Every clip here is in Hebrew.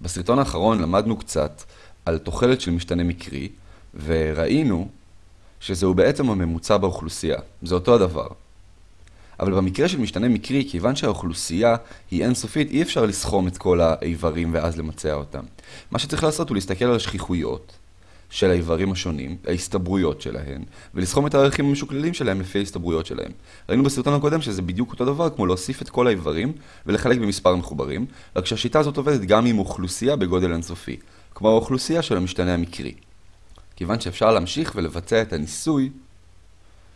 בסרטון האחרון למדנו קצת על תוחלת של משתנה מקרי, וראינו שזהו בעצם הממוצע באוכלוסייה. זה אותו הדבר. אבל במקרה של משתנה מקרי, כיוון שהאוכלוסייה היא אינסופית, אי אפשר לסכום את כל האיברים ואז למצע אותם. מה שצריך לעשות הוא להסתכל על השכיחויות של האיברים השונים, ההסתברויות שלהם, ולסכום את הערכים המשוקללים שלהם לפי ההסתברויות שלהם. ראינו בסרטון הקודם שזה בדיוק אותו דבר כמו להוסיף את כל האיברים ולחלק במספר מחוברים, רק שהשיטה הזאת עובדת גם עם אוכלוסייה בגודל אינסופי, כמו האוכלוסייה של המשתנה המקרי. כיוון שאפשר להמשיך ולבצע את הניסוי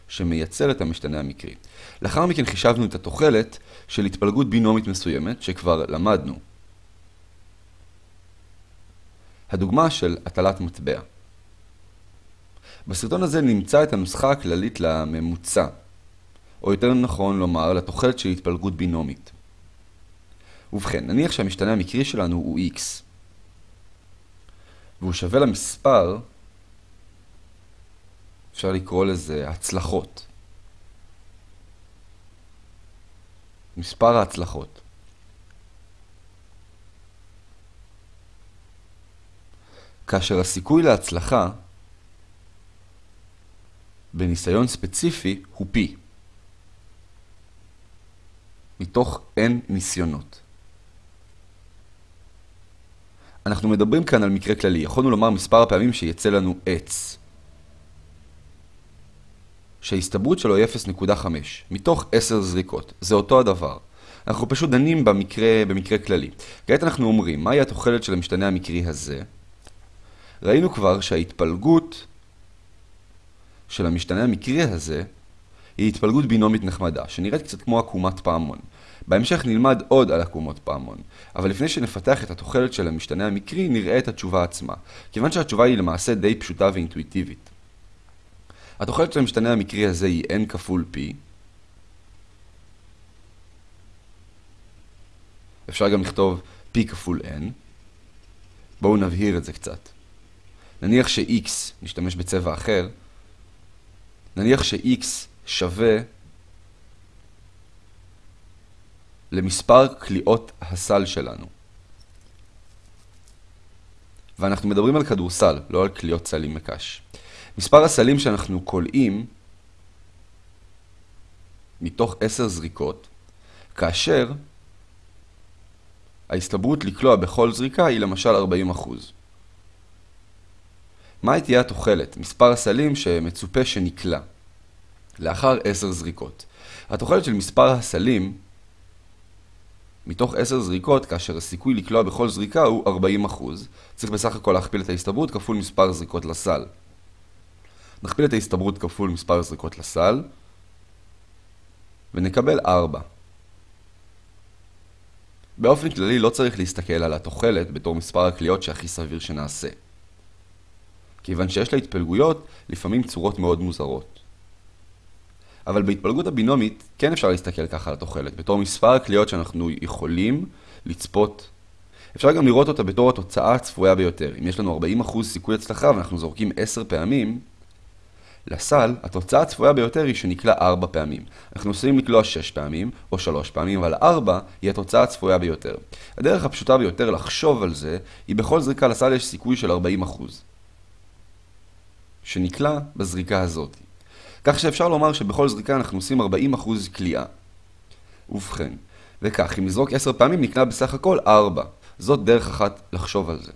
שמייצר את המשתנה המקרי. לאחר מכן חישבנו את התוחלת של התפלגות בינומית מסוימת, שכבר למדנו. הדוגמה של הטלת מטבע. בסרטון הזה נמצא את הנוסחה הכללית לממוצע, או יותר נכון לומר, לתוחלת של התפלגות בינומית. ובכן, נניח שהמשתנה המקרי שלנו הוא x, והוא שווה למספר, אפשר לקרוא לזה הצלחות. מספר ההצלחות. כאשר הסיכוי להצלחה בניסיון ספציפי הוא P, מתוך N ניסיונות. אנחנו מדברים כאן על מקרה כללי, יכולנו לומר מספר הפעמים שיצא לנו עץ. שההסתברות שלו היא 0.5, מתוך 10 זריקות. זה אותו הדבר. אנחנו פשוט דנים במקרה, במקרה כללי. כעת אנחנו אומרים, מהי התוחלת של המשתנה המקרי הזה? ראינו כבר שההתפלגות של המשתנה המקרי הזה היא התפלגות בינומית נחמדה, שנראית קצת כמו עקומת פעמון. בהמשך נלמד עוד על עקומות פעמון, אבל לפני שנפתח את התוחלת של המשתנה המקרי, נראה את התשובה עצמה, כיוון שהתשובה היא למעשה די פשוטה ואינטואיטיבית. התוחלת של המשתנה המקרי הזה היא n כפול p. אפשר גם לכתוב p כפול n. בואו נבהיר את זה קצת. נניח ש-x, נשתמש בצבע אחר, נניח ש-x שווה למספר קליעות הסל שלנו. ואנחנו מדברים על כדורסל, לא על קליעות סלים מקש. מספר הסלים שאנחנו קולעים מתוך 10 זריקות, כאשר ההסתברות לקלוע בכל זריקה היא למשל 40%. מה תהיה התוחלת? מספר הסלים שמצופה שנקלע לאחר 10 זריקות. התוחלת של מספר הסלים מתוך 10 זריקות, כאשר הסיכוי לקלוע בכל זריקה הוא 40%, צריך בסך הכל להכפיל את ההסתברות כפול מספר זריקות לסל. נכפיל את ההסתברות כפול מספר זריקות לסל, ונקבל 4. באופן כללי לא צריך להסתכל על התוחלת בתור מספר הקליעות שהכי סביר שנעשה. כיוון שיש לה התפלגויות לפעמים צורות מאוד מוזרות. אבל בהתפלגות הבינומית כן אפשר להסתכל ככה על התוחלת, בתור מספר הקליעות שאנחנו יכולים לצפות. אפשר גם לראות אותה בתור התוצאה הצפויה ביותר. אם יש לנו 40% סיכוי הצלחה ואנחנו זורקים 10 פעמים, לסל, התוצאה הצפויה ביותר היא שנקלע 4 פעמים. אנחנו עושים לקלוע 6 פעמים, או 3 פעמים, אבל 4 היא התוצאה הצפויה ביותר. הדרך הפשוטה ביותר לחשוב על זה, היא בכל זריקה לסל יש סיכוי של 40%. שנקלע בזריקה הזאת. כך שאפשר לומר שבכל זריקה אנחנו עושים 40% קליעה. ובכן, וכך, אם נזרוק 10 פעמים נקלע בסך הכל 4. זאת דרך אחת לחשוב על זה.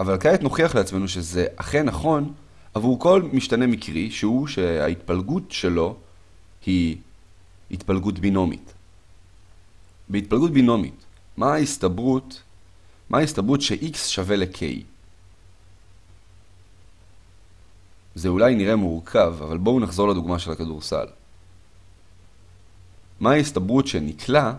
אבל כעת נוכיח לעצמנו שזה אכן נכון עבור כל משתנה מקרי שהוא שההתפלגות שלו היא התפלגות בינומית. בהתפלגות בינומית, מה ההסתברות, מה ההסתברות ש-x שווה ל-k? זה אולי נראה מורכב, אבל בואו נחזור לדוגמה של הכדורסל. מה ההסתברות שנקלע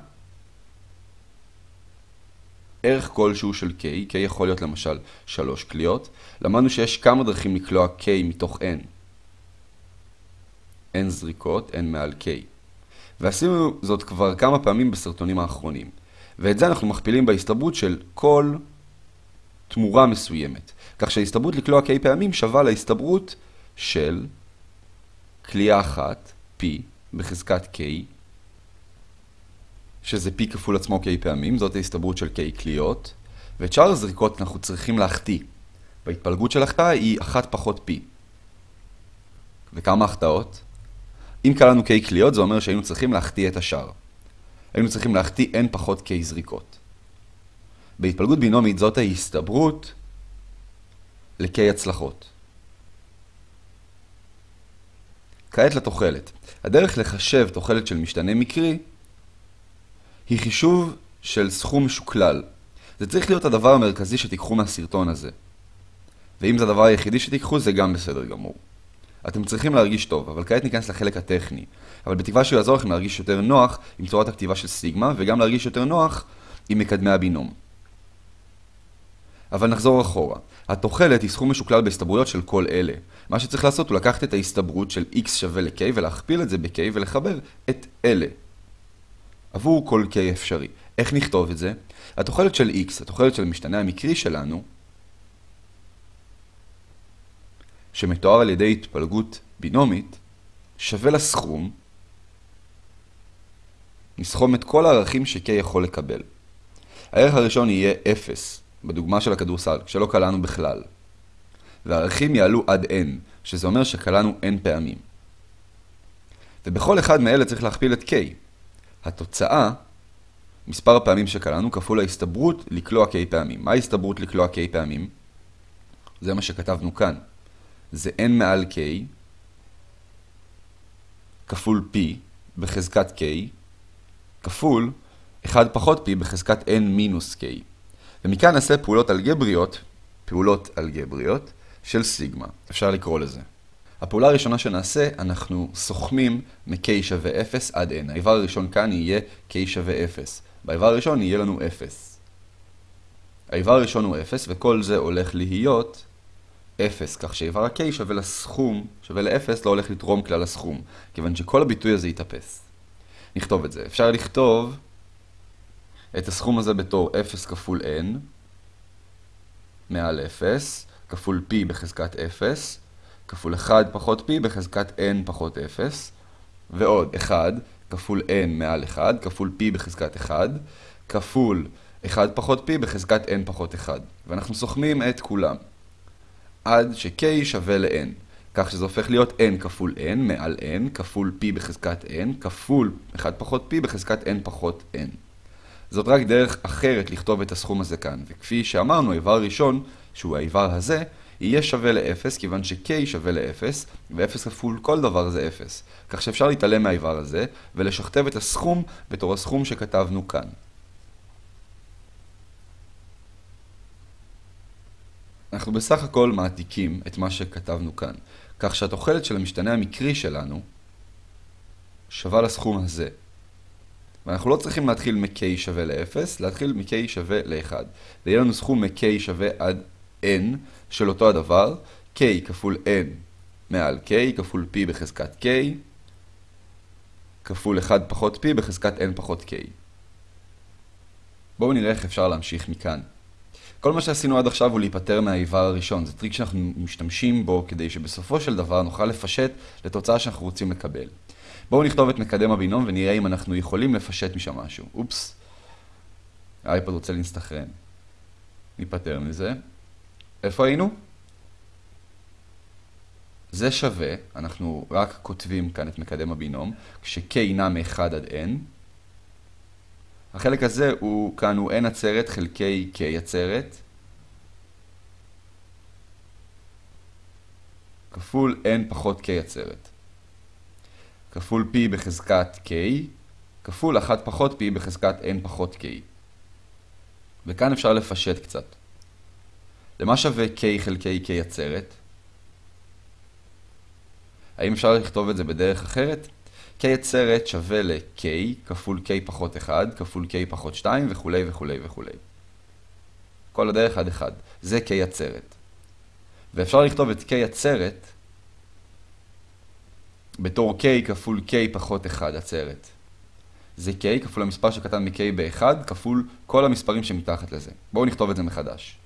ערך כלשהו של k, k יכול להיות למשל 3 קליעות, למדנו שיש כמה דרכים לקלוע k מתוך n. n זריקות, n מעל k. ועשינו זאת כבר כמה פעמים בסרטונים האחרונים. ואת זה אנחנו מכפילים בהסתברות של כל תמורה מסוימת. כך שההסתברות לקלוע k פעמים שווה להסתברות של קליעה אחת, p, בחזקת k, שזה P כפול עצמו K פעמים, זאת ההסתברות של K קליות, ואת שאר הזריקות אנחנו צריכים להחטיא. וההתפלגות של החטאה היא 1 פחות P. וכמה החטאות? אם קל לנו K קליות, זה אומר שהיינו צריכים להחטיא את השאר. היינו צריכים להחטיא N פחות K זריקות. בהתפלגות בינומית זאת ההסתברות ל-K הצלחות. כעת לתוחלת. הדרך לחשב תוחלת של משתנה מקרי היא חישוב של סכום משוקלל. זה צריך להיות הדבר המרכזי שתיקחו מהסרטון הזה. ואם זה הדבר היחידי שתיקחו, זה גם בסדר גמור. אתם צריכים להרגיש טוב, אבל כעת ניכנס לחלק הטכני. אבל בתקווה שהוא יעזור לכם להרגיש יותר נוח עם צורת הכתיבה של סיגמה, וגם להרגיש יותר נוח עם מקדמי הבינום. אבל נחזור אחורה. התוחלת היא סכום משוקלל בהסתברויות של כל אלה. מה שצריך לעשות הוא לקחת את ההסתברות של x שווה ל-k ולהכפיל את זה ב-k ולחבר את אלה. עבור כל k אפשרי. איך נכתוב את זה? התוחלת של x, התוחלת של המשתנה המקרי שלנו, שמתואר על ידי התפלגות בינומית, שווה לסכום, נסכום את כל הערכים ש-k יכול לקבל. הערך הראשון יהיה 0, בדוגמה של הכדורסל, כשלא קלענו בכלל. והערכים יעלו עד n, שזה אומר שקלענו n פעמים. ובכל אחד מאלה צריך להכפיל את k. התוצאה, מספר הפעמים שקלענו, כפול ההסתברות לקלוע k פעמים. מה ההסתברות לקלוע k פעמים? זה מה שכתבנו כאן. זה n מעל k כפול p בחזקת k כפול 1 פחות p בחזקת n מינוס k. ומכאן נעשה פעולות אלגבריות, פעולות אלגבריות של סיגמה. אפשר לקרוא לזה. הפעולה הראשונה שנעשה, אנחנו סוכמים מ-k שווה 0 עד n. האיבר הראשון כאן יהיה k שווה 0. באיבר הראשון יהיה לנו 0. האיבר הראשון הוא 0, וכל זה הולך להיות 0, כך שאיבר ה-k שווה לסכום, שווה ל-0, לא הולך לתרום כלל הסכום, כיוון שכל הביטוי הזה יתאפס. נכתוב את זה. אפשר לכתוב את הסכום הזה בתור 0 כפול n מעל 0, כפול p בחזקת 0, כפול 1 פחות p בחזקת n פחות 0, ועוד 1 כפול n מעל 1, כפול p בחזקת 1, כפול 1 פחות p בחזקת n פחות 1. ואנחנו סוכמים את כולם. עד ש-k שווה ל-n. כך שזה הופך להיות n כפול n מעל n כפול p בחזקת n כפול 1 פחות p בחזקת n פחות n. זאת רק דרך אחרת לכתוב את הסכום הזה כאן, וכפי שאמרנו, האיבר הראשון, שהוא האיבר הזה, יהיה שווה ל-0, כיוון ש-k שווה ל-0, ו-0 כפול כל דבר זה 0. כך שאפשר להתעלם מהאיבר הזה, ולשכתב את הסכום בתור הסכום שכתבנו כאן. אנחנו בסך הכל מעתיקים את מה שכתבנו כאן, כך שהתוחלת של המשתנה המקרי שלנו שווה לסכום הזה. ואנחנו לא צריכים להתחיל מ-k שווה ל-0, להתחיל מ-k שווה ל-1. ויהיה לנו סכום מ-k שווה עד n של אותו הדבר, k כפול n מעל k כפול p בחזקת k, כפול 1 פחות p בחזקת n פחות k. בואו נראה איך אפשר להמשיך מכאן. כל מה שעשינו עד עכשיו הוא להיפטר מהאיבר הראשון. זה טריק שאנחנו משתמשים בו כדי שבסופו של דבר נוכל לפשט לתוצאה שאנחנו רוצים לקבל. בואו נכתוב את מקדם הבינום ונראה אם אנחנו יכולים לפשט משם משהו. אופס, האייפוד רוצה להסתנכרן. ניפטר מזה. איפה היינו? זה שווה, אנחנו רק כותבים כאן את מקדם הבינום, כש-k נע מ-1 עד n. החלק הזה הוא, כאן הוא n עצרת חלקי k עצרת. כפול n פחות k עצרת. כפול p בחזקת k, כפול 1 פחות p בחזקת n פחות k. וכאן אפשר לפשט קצת. למה שווה k חלקי k עצרת? האם אפשר לכתוב את זה בדרך אחרת? k עצרת שווה ל-k כפול k פחות 1 כפול k פחות 2 וכולי וכולי וכולי. כל הדרך עד 1. זה k עצרת. ואפשר לכתוב את k עצרת בתור k כפול k פחות 1 עצרת. זה k כפול המספר שקטן מ-k ב-1 כפול כל המספרים שמתחת לזה. בואו נכתוב את זה מחדש.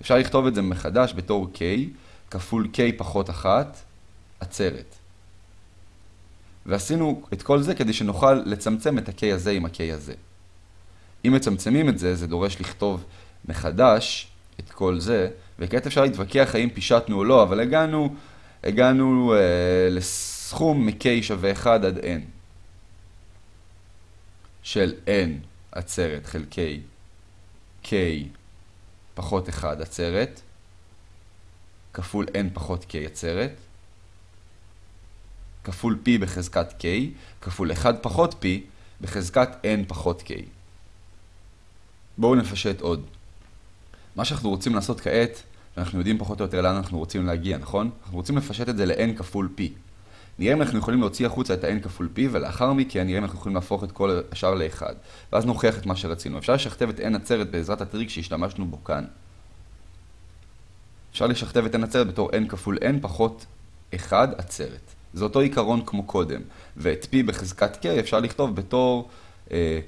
אפשר לכתוב את זה מחדש בתור k כפול k פחות 1 עצרת. ועשינו את כל זה כדי שנוכל לצמצם את ה-k הזה עם ה-k הזה. אם מצמצמים את זה, זה דורש לכתוב מחדש את כל זה, וכעת אפשר להתווכח האם פישטנו או לא, אבל הגענו, הגענו אה, לסכום מ-k שווה 1 עד n של n עצרת חלקי k פחות 1 עצרת, כפול n פחות k עצרת, כפול p בחזקת k, כפול 1 פחות p בחזקת n פחות k. בואו נפשט עוד. מה שאנחנו רוצים לעשות כעת, אנחנו יודעים פחות או יותר לאן אנחנו רוצים להגיע, נכון? אנחנו רוצים לפשט את זה ל-n כפול p. נראה אם אנחנו יכולים להוציא החוצה את ה-n כפול p, ולאחר מכן נראה אם אנחנו יכולים להפוך את כל השאר ל-1. ואז נוכיח את מה שרצינו. אפשר לשכתב את n עצרת בעזרת הטריק שהשתמשנו בו כאן. אפשר לשכתב את n עצרת בתור n כפול n פחות 1 עצרת. זה אותו עיקרון כמו קודם. ואת p בחזקת k אפשר לכתוב בתור, אה,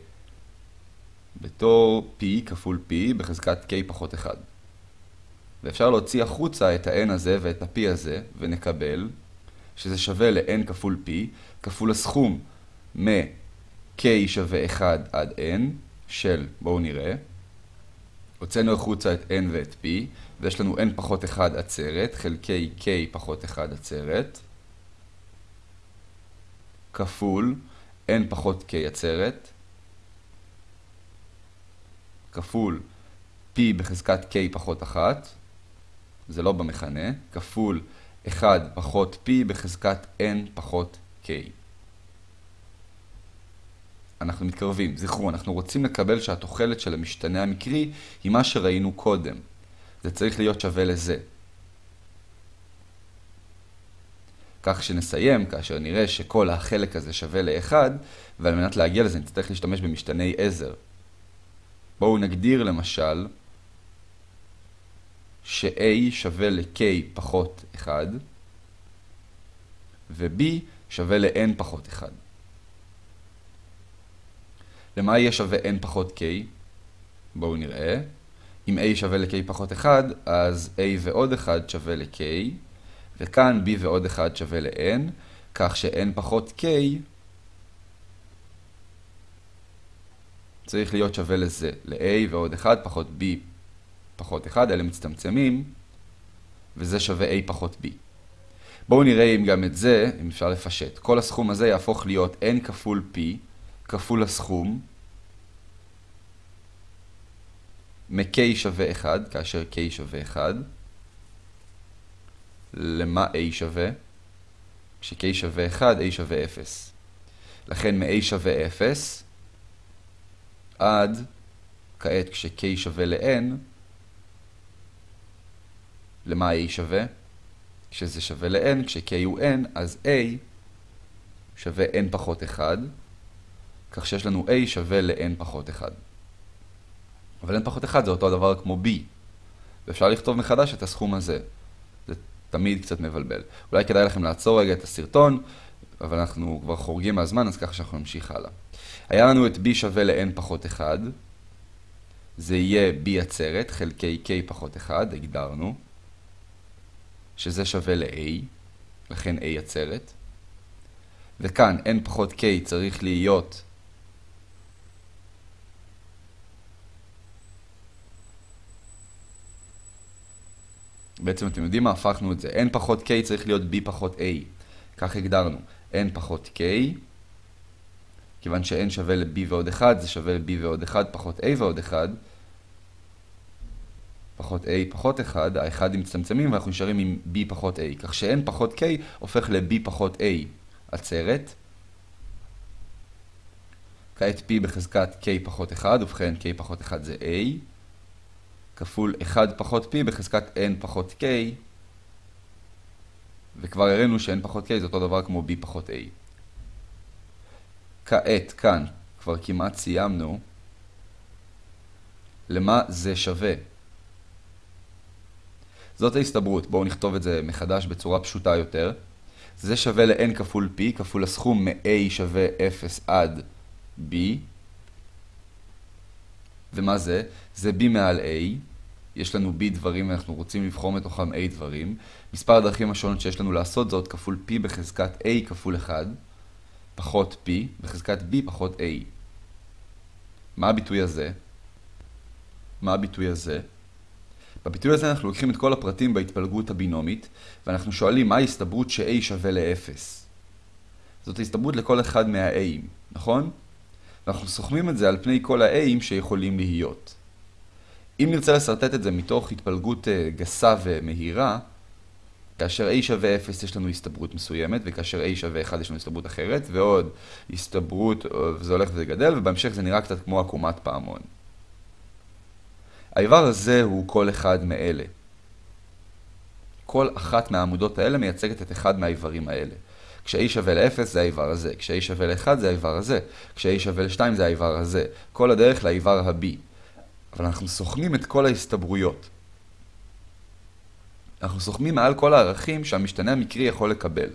בתור p כפול p בחזקת k פחות 1. ואפשר להוציא החוצה את ה-n הזה ואת ה-p הזה, ונקבל שזה שווה ל-n כפול p, כפול הסכום מ-k שווה 1 עד n של, בואו נראה, הוצאנו החוצה את n ואת p, ויש לנו n פחות 1 עצרת, חלקי k פחות 1 עצרת, כפול n פחות k עצרת, כפול p בחזקת k פחות 1, זה לא במכנה, כפול 1 פחות p בחזקת n פחות k. אנחנו מתקרבים. זכרו, אנחנו רוצים לקבל שהתוחלת של המשתנה המקרי היא מה שראינו קודם. זה צריך להיות שווה לזה. כך שנסיים כאשר נראה שכל החלק הזה שווה ל-1, ועל מנת להגיע לזה נצטרך להשתמש במשתני עזר. בואו נגדיר למשל ש-a שווה ל-k פחות 1, ו-b שווה ל-n פחות 1. למה יהיה שווה n פחות k? בואו נראה. אם a שווה ל-k פחות 1, אז a ועוד 1 שווה ל-k, וכאן b ועוד 1 שווה ל-n, כך ש-n פחות k צריך להיות שווה לזה, ל-a ועוד 1 פחות b פחות 1, אלה מצטמצמים, וזה שווה a פחות b. בואו נראה אם גם את זה, אם אפשר לפשט. כל הסכום הזה יהפוך להיות n כפול p כפול הסכום מ-k שווה 1, כאשר k שווה 1. למה a שווה? כש-k שווה 1, a שווה 0. לכן מ-a שווה 0 עד כעת כש-k שווה ל-n, למה a שווה? כשזה שווה ל-n, כש-k הוא n, אז a שווה n פחות 1, כך שיש לנו a שווה ל-n פחות 1. אבל n פחות 1 זה אותו הדבר כמו b, ואפשר לכתוב מחדש את הסכום הזה. זה תמיד קצת מבלבל. אולי כדאי לכם לעצור רגע את הסרטון, אבל אנחנו כבר חורגים מהזמן, אז ככה שאנחנו נמשיך הלאה. היה לנו את b שווה ל-n פחות 1, זה יהיה b עצרת, חלקי k פחות 1, הגדרנו. שזה שווה ל-a, לכן a עצרת. וכאן n פחות k צריך להיות בעצם אתם יודעים מה? הפכנו את זה. n פחות k צריך להיות b פחות a. כך הגדרנו. n פחות k, כיוון ש-n שווה ל-b ועוד 1, זה שווה ל-b ועוד 1 פחות a ועוד 1. פחות a פחות 1, האחד מצטמצמים ואנחנו נשארים עם b פחות a, כך ש-n פחות k הופך ל-b פחות a עצרת. כעת p בחזקת k פחות 1, ובכן k פחות 1 זה a, כפול 1 פחות p בחזקת n פחות k, וכבר הראינו ש-n פחות k זה אותו דבר כמו b פחות a. כעת, כאן, כבר כמעט סיימנו, למה זה שווה? זאת ההסתברות, בואו נכתוב את זה מחדש בצורה פשוטה יותר. זה שווה ל-n כפול p, כפול הסכום מ-a שווה 0 עד b. ומה זה? זה b מעל a. יש לנו b דברים ואנחנו רוצים לבחור מתוכם a דברים. מספר הדרכים השונות שיש לנו לעשות זאת כפול p בחזקת a כפול 1, פחות p בחזקת b פחות a. מה הביטוי הזה? מה הביטוי הזה? בביטוי הזה אנחנו לוקחים את כל הפרטים בהתפלגות הבינומית, ואנחנו שואלים מה ההסתברות ש-a שווה ל-0. זאת ההסתברות לכל אחד מה-a'ים, נכון? ואנחנו סוכמים את זה על פני כל ה-a'ים שיכולים להיות. אם נרצה לסרטט את זה מתוך התפלגות אה, גסה ומהירה, כאשר a שווה 0 יש לנו הסתברות מסוימת, וכאשר a שווה 1 יש לנו הסתברות אחרת, ועוד הסתברות, וזה הולך וזה גדל, ובהמשך זה נראה קצת כמו עקומת פעמון. האיבר הזה הוא כל אחד מאלה. כל אחת מהעמודות האלה מייצגת את אחד מהאיברים האלה. כש-a שווה ל-0 זה האיבר הזה, כש-a שווה ל-1 זה האיבר הזה, כש-a שווה ל-2 זה האיבר הזה. כל הדרך לאיבר ה-b. אבל אנחנו סוכמים את כל ההסתברויות. אנחנו סוכמים מעל כל הערכים שהמשתנה המקרי יכול לקבל.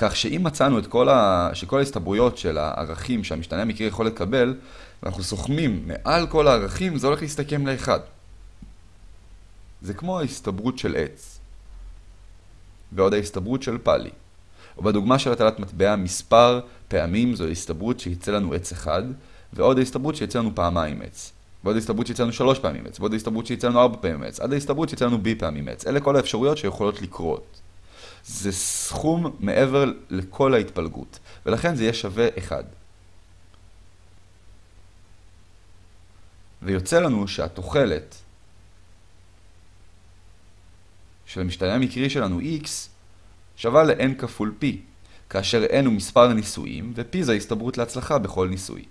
כך שאם מצאנו את כל, ה... שכל ההסתברויות של הערכים שהמשתנה המקרי יכול לקבל, ואנחנו סוכמים מעל כל הערכים, זה הולך להסתכם לאחד. זה כמו ההסתברות של עץ. ועוד ההסתברות של פאלי. או בדוגמה של הטלת מטבע, מספר פעמים זו ההסתברות שיצא לנו עץ אחד, ועוד ההסתברות שיצא לנו פעמיים עץ. ועוד ההסתברות שיצא לנו שלוש פעמים עץ, ועוד ההסתברות שיצא לנו ארבע פעמים עץ, עד ההסתברות שיצא לנו בי פעמים עץ. אלה כל האפשרויות שיכולות לקרות. זה סכום מעבר לכל ההתפלגות, ולכן זה יהיה שווה 1. ויוצא לנו שהתוחלת של המשתנה המקרי שלנו x שווה ל-n כפול p, כאשר n הוא מספר ניסויים ו-p זה ההסתברות להצלחה בכל ניסוי.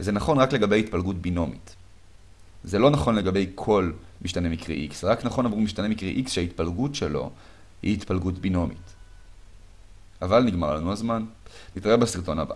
וזה נכון רק לגבי התפלגות בינומית. זה לא נכון לגבי כל משתנה מקרי x, רק נכון עבור משתנה מקרי x שההתפלגות שלו היא התפלגות בינומית. אבל נגמר לנו הזמן. נתראה בסרטון הבא.